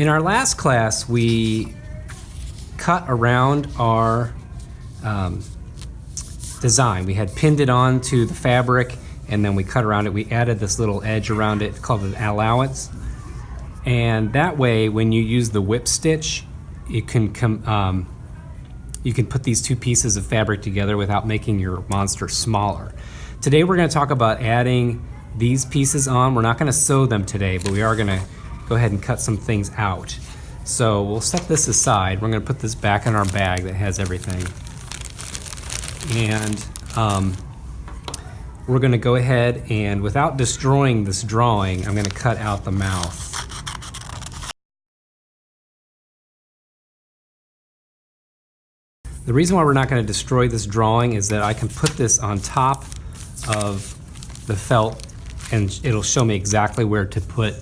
In our last class, we cut around our um, design. We had pinned it onto the fabric and then we cut around it. We added this little edge around it called an allowance. And that way, when you use the whip stitch, you can come, um, you can put these two pieces of fabric together without making your monster smaller. Today we're gonna talk about adding these pieces on. We're not gonna sew them today, but we are gonna go ahead and cut some things out. So we'll set this aside. We're gonna put this back in our bag that has everything. And um, we're gonna go ahead and without destroying this drawing, I'm gonna cut out the mouth. The reason why we're not gonna destroy this drawing is that I can put this on top of the felt and it'll show me exactly where to put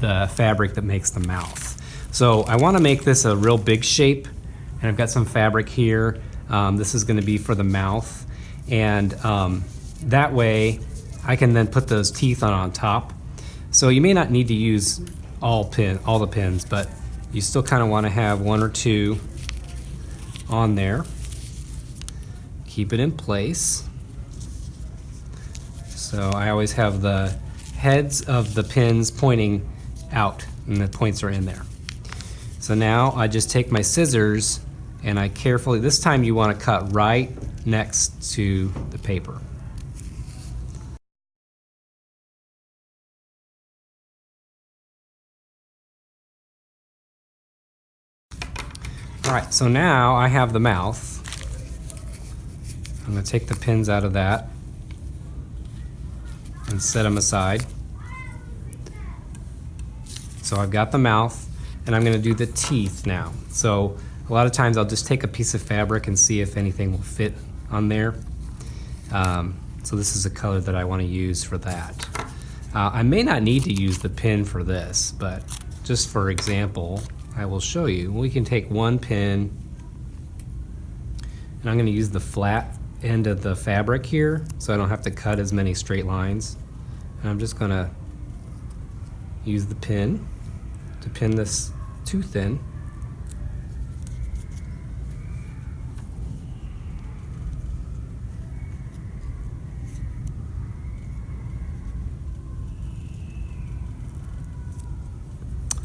the fabric that makes the mouth. So I wanna make this a real big shape and I've got some fabric here. Um, this is gonna be for the mouth. And um, that way I can then put those teeth on on top. So you may not need to use all pin, all the pins, but you still kind of want to have one or two on there. Keep it in place. So I always have the heads of the pins pointing out and the points are in there. So now I just take my scissors and I carefully, this time you want to cut right next to the paper. All right, so now I have the mouth. I'm gonna take the pins out of that and set them aside. So I've got the mouth and I'm gonna do the teeth now. So a lot of times I'll just take a piece of fabric and see if anything will fit on there. Um, so this is a color that I wanna use for that. Uh, I may not need to use the pin for this, but just for example, I will show you. We can take one pin and I'm going to use the flat end of the fabric here so I don't have to cut as many straight lines. And I'm just going to use the pin to pin this tooth in.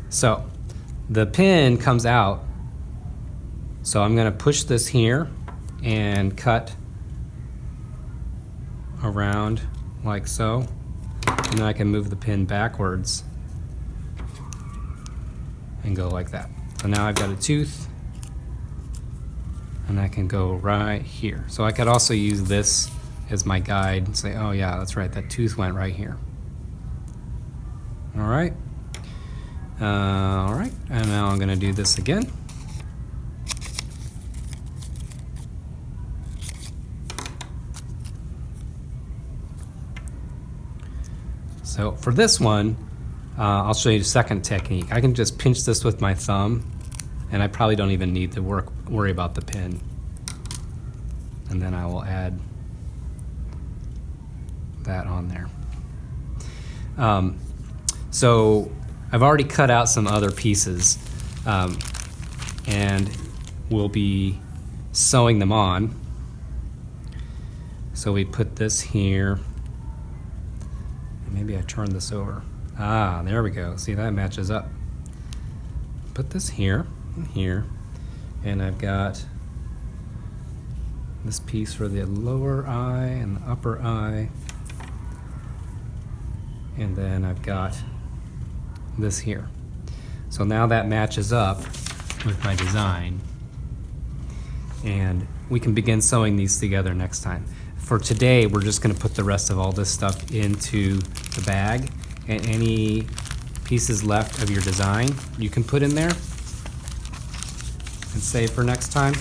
So the pin comes out. So I'm gonna push this here and cut around like so. And then I can move the pin backwards and go like that. So now I've got a tooth and I can go right here. So I could also use this as my guide and say, oh yeah, that's right, that tooth went right here. All right. Uh, all right, and now I'm gonna do this again. So for this one, uh, I'll show you the second technique. I can just pinch this with my thumb and I probably don't even need to work, worry about the pin. And then I will add that on there. Um, so I've already cut out some other pieces um, and we'll be sewing them on. So we put this here. Maybe I turn this over. Ah, there we go. See, that matches up. Put this here and here. And I've got this piece for the lower eye and the upper eye. And then I've got this here. So now that matches up with my design and we can begin sewing these together next time. For today, we're just gonna put the rest of all this stuff into the bag and any pieces left of your design you can put in there and save for next time.